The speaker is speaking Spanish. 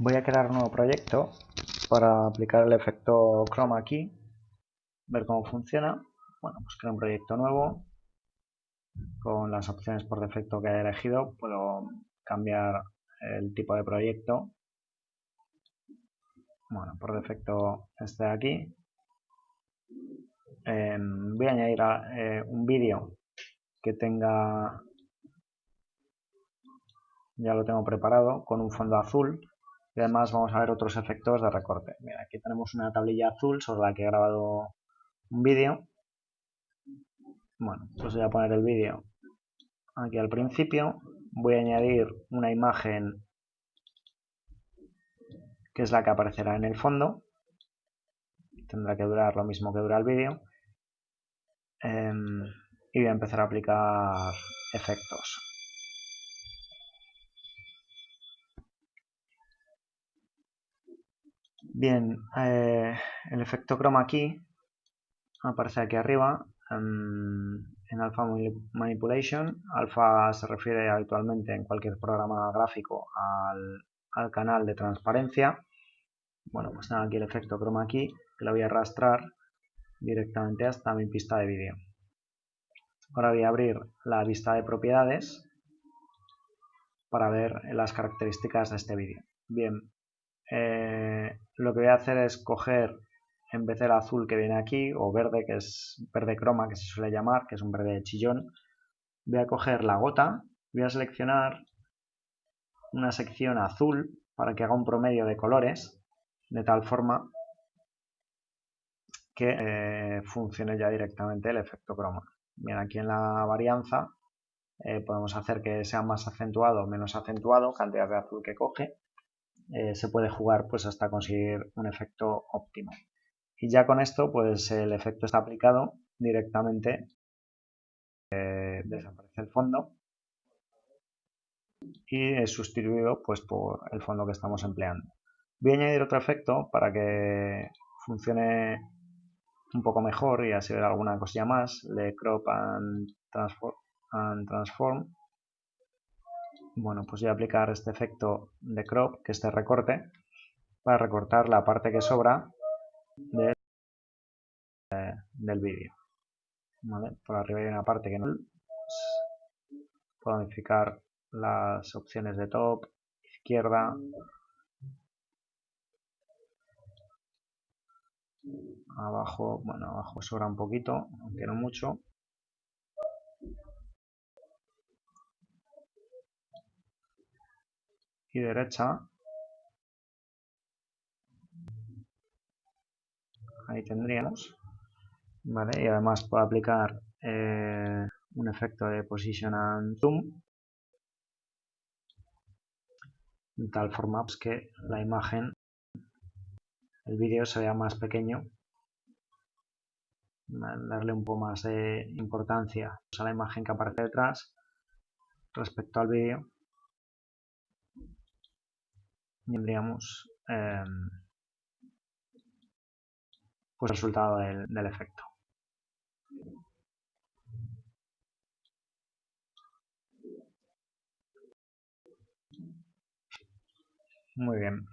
Voy a crear un nuevo proyecto para aplicar el efecto chroma key, ver cómo funciona. Bueno, pues creo un proyecto nuevo con las opciones por defecto que he elegido. Puedo cambiar el tipo de proyecto. Bueno, por defecto este de aquí. Em, voy a añadir eh, un vídeo que tenga ya lo tengo preparado con un fondo azul y además vamos a ver otros efectos de recorte. Mira, aquí tenemos una tablilla azul sobre la que he grabado un vídeo. Bueno, pues voy a poner el vídeo aquí al principio. Voy a añadir una imagen que es la que aparecerá en el fondo. Tendrá que durar lo mismo que dura el vídeo. Em, y voy a empezar a aplicar efectos. Bien, eh, el efecto chroma key aparece aquí arriba en, Alpha Manipulation. Alpha se refiere habitualmente en cualquier programa gráfico al, canal de transparencia. Bueno, pues tengo aquí el efecto chroma key que lo voy a arrastrar directamente hasta mi pista de vídeo. Ahora voy a abrir la vista de propiedades para ver las características de este vídeo. Bien, eh, lo que voy a hacer es coger en vez del azul que viene aquí o verde que es verde croma que se suele llamar que es un verde chillón voy a coger la gota voy a seleccionar una sección azul para que haga un promedio de colores de tal forma que eh, funcione ya directamente el efecto croma. Bien aquí en la varianza eh, podemos hacer que sea más acentuado o menos acentuado cantidad de azul que coge eh, se puede jugar pues hasta conseguir un efecto óptimo. Y ya con esto pues el efecto está aplicado directamente, eh, desaparece el fondo y es sustituido pues por el fondo que estamos empleando. Voy a añadir otro efecto para que funcione un poco mejor y así ver alguna cosilla más, le crop and transform bueno, pues voy a aplicar este efecto de crop, que es este recorte, para recortar la parte que sobra del vídeo. Por arriba hay una parte que no... Puedo modificar las opciones de top, izquierda, abajo, bueno, abajo sobra un poquito, aunque no mucho. Y derecha. Ahí tendríamos. Vale, y además puedo aplicar eh, un efecto de Position and Zoom. De tal forma pues, que la imagen, el vídeo se vea más pequeño. Darle un poco más de importancia a la imagen que aparece detrás respecto al vídeo tendríamos eh, pues resultado del, del efecto. Muy bien.